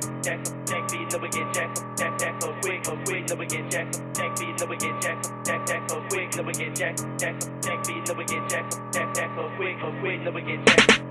jack, jack, jack beat, never get jack, jack, jack, so quick, so quick, never get jack, jack beat, never get jack, jack, jack, so quick, never get jack, jack, jack beat, never get jack, jack, jack, so quick, so quick, never get jack.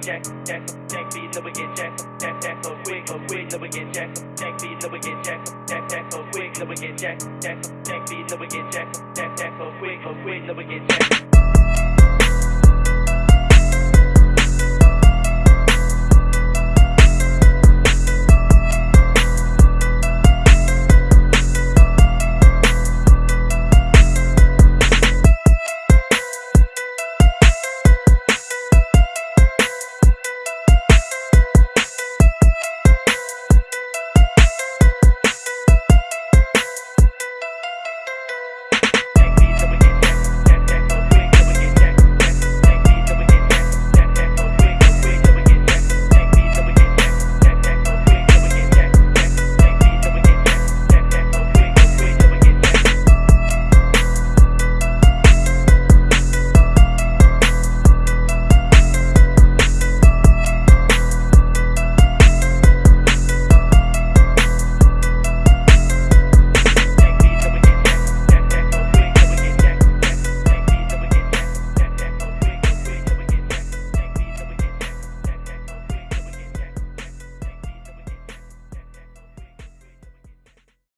Get jack, jack, jack beat, we get jack, jack, jack, so quick, so quick, we get jack, jack beat, we get jack, jack, jack, so quick, we get jack, jack, jack beat, then we get jack, jack, jack, so quick, so quick, we get jack.